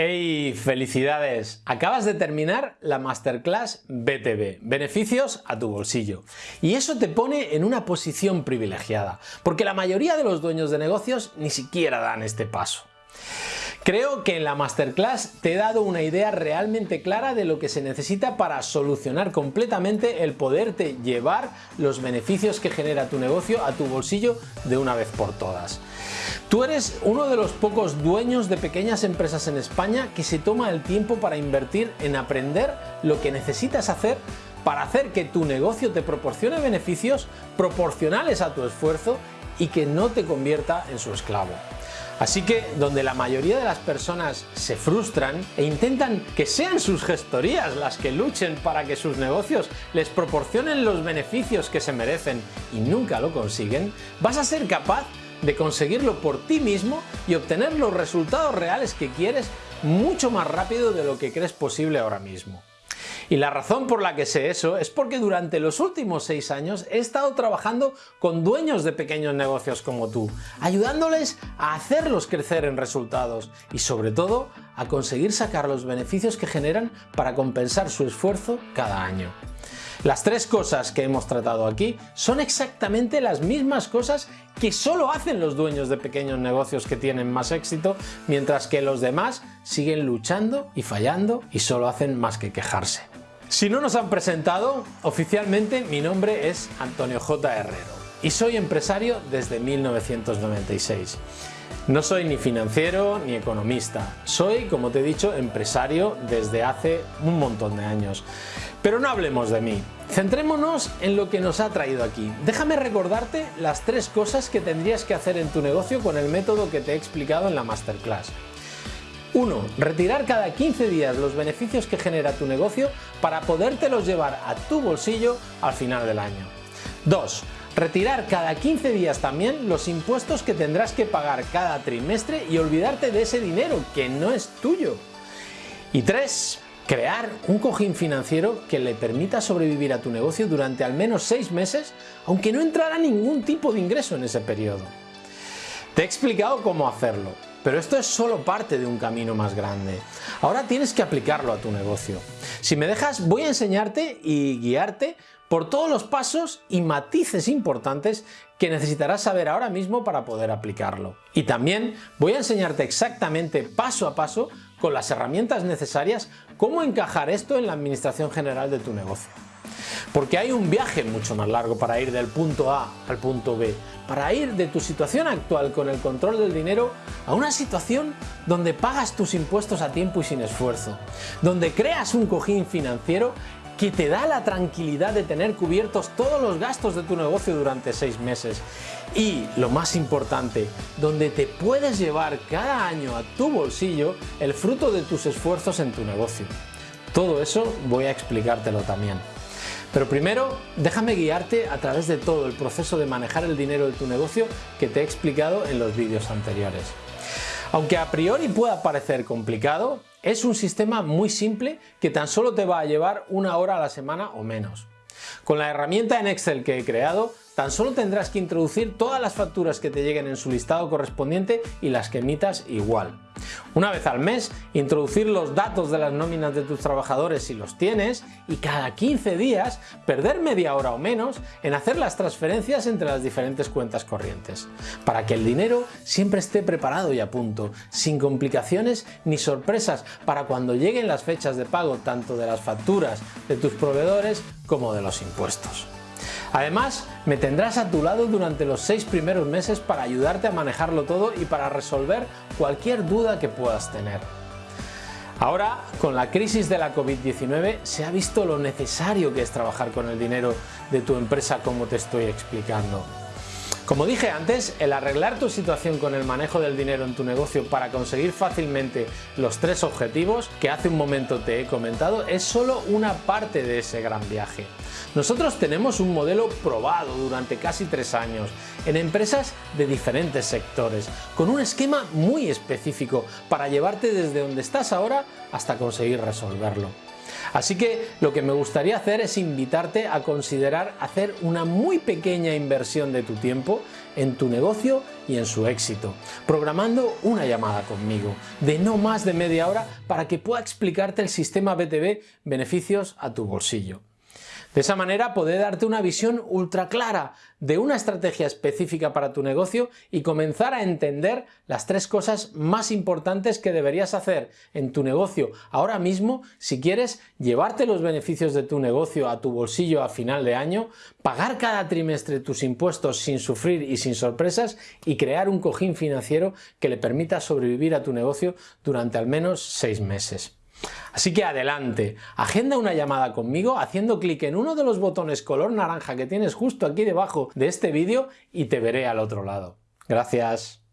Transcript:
¡Hey! ¡Felicidades! Acabas de terminar la Masterclass BTV, beneficios a tu bolsillo. Y eso te pone en una posición privilegiada, porque la mayoría de los dueños de negocios ni siquiera dan este paso. Creo que en la Masterclass te he dado una idea realmente clara de lo que se necesita para solucionar completamente el poderte llevar los beneficios que genera tu negocio a tu bolsillo de una vez por todas. Tú eres uno de los pocos dueños de pequeñas empresas en España que se toma el tiempo para invertir en aprender lo que necesitas hacer para hacer que tu negocio te proporcione beneficios proporcionales a tu esfuerzo y que no te convierta en su esclavo. Así que donde la mayoría de las personas se frustran e intentan que sean sus gestorías las que luchen para que sus negocios les proporcionen los beneficios que se merecen y nunca lo consiguen, vas a ser capaz conseguirlo por ti mismo y obtener los resultados reales que quieres mucho más rápido de lo que crees posible ahora mismo. Y la razón por la que sé eso es porque durante los últimos seis años he estado trabajando con dueños de pequeños negocios como tú, ayudándoles a hacerlos crecer en resultados y sobre todo a conseguir sacar los beneficios que generan para compensar su esfuerzo cada año. Las tres cosas que hemos tratado aquí son exactamente las mismas cosas que solo hacen los dueños de pequeños negocios que tienen más éxito, mientras que los demás siguen luchando y fallando y solo hacen más que quejarse. Si no nos han presentado, oficialmente mi nombre es Antonio J. Herrero y soy empresario desde 1996. No soy ni financiero ni economista, soy, como te he dicho, empresario desde hace un montón de años. Pero no hablemos de mí, centrémonos en lo que nos ha traído aquí. Déjame recordarte las tres cosas que tendrías que hacer en tu negocio con el método que te he explicado en la Masterclass. 1. Retirar cada 15 días los beneficios que genera tu negocio para podértelos llevar a tu bolsillo al final del año. 2. Retirar cada 15 días también los impuestos que tendrás que pagar cada trimestre y olvidarte de ese dinero que no es tuyo. Y 3. Crear un cojín financiero que le permita sobrevivir a tu negocio durante al menos 6 meses aunque no entrara ningún tipo de ingreso en ese periodo. Te he explicado cómo hacerlo, pero esto es solo parte de un camino más grande. Ahora tienes que aplicarlo a tu negocio. Si me dejas voy a enseñarte y guiarte por todos los pasos y matices importantes que necesitarás saber ahora mismo para poder aplicarlo. Y también voy a enseñarte exactamente paso a paso con las herramientas necesarias cómo encajar esto en la administración general de tu negocio. Porque hay un viaje mucho más largo para ir del punto A al punto B, para ir de tu situación actual con el control del dinero a una situación donde pagas tus impuestos a tiempo y sin esfuerzo, donde creas un cojín financiero que te da la tranquilidad de tener cubiertos todos los gastos de tu negocio durante seis meses y, lo más importante, donde te puedes llevar cada año a tu bolsillo el fruto de tus esfuerzos en tu negocio. Todo eso voy a explicártelo también. Pero primero, déjame guiarte a través de todo el proceso de manejar el dinero de tu negocio que te he explicado en los vídeos anteriores. Aunque a priori pueda parecer complicado, es un sistema muy simple que tan solo te va a llevar una hora a la semana o menos. Con la herramienta en Excel que he creado Tan solo tendrás que introducir todas las facturas que te lleguen en su listado correspondiente y las que emitas igual. Una vez al mes, introducir los datos de las nóminas de tus trabajadores si los tienes y cada 15 días perder media hora o menos en hacer las transferencias entre las diferentes cuentas corrientes, para que el dinero siempre esté preparado y a punto, sin complicaciones ni sorpresas para cuando lleguen las fechas de pago tanto de las facturas de tus proveedores como de los impuestos. Además, me tendrás a tu lado durante los seis primeros meses para ayudarte a manejarlo todo y para resolver cualquier duda que puedas tener. Ahora, con la crisis de la COVID-19, se ha visto lo necesario que es trabajar con el dinero de tu empresa como te estoy explicando. Como dije antes, el arreglar tu situación con el manejo del dinero en tu negocio para conseguir fácilmente los tres objetivos que hace un momento te he comentado es solo una parte de ese gran viaje. Nosotros tenemos un modelo probado durante casi tres años en empresas de diferentes sectores, con un esquema muy específico para llevarte desde donde estás ahora hasta conseguir resolverlo. Así que lo que me gustaría hacer es invitarte a considerar hacer una muy pequeña inversión de tu tiempo en tu negocio y en su éxito, programando una llamada conmigo de no más de media hora para que pueda explicarte el sistema BTV beneficios a tu bolsillo. De esa manera podré darte una visión ultra clara de una estrategia específica para tu negocio y comenzar a entender las tres cosas más importantes que deberías hacer en tu negocio ahora mismo si quieres llevarte los beneficios de tu negocio a tu bolsillo a final de año, pagar cada trimestre tus impuestos sin sufrir y sin sorpresas y crear un cojín financiero que le permita sobrevivir a tu negocio durante al menos seis meses. Así que adelante, agenda una llamada conmigo haciendo clic en uno de los botones color naranja que tienes justo aquí debajo de este vídeo y te veré al otro lado. Gracias.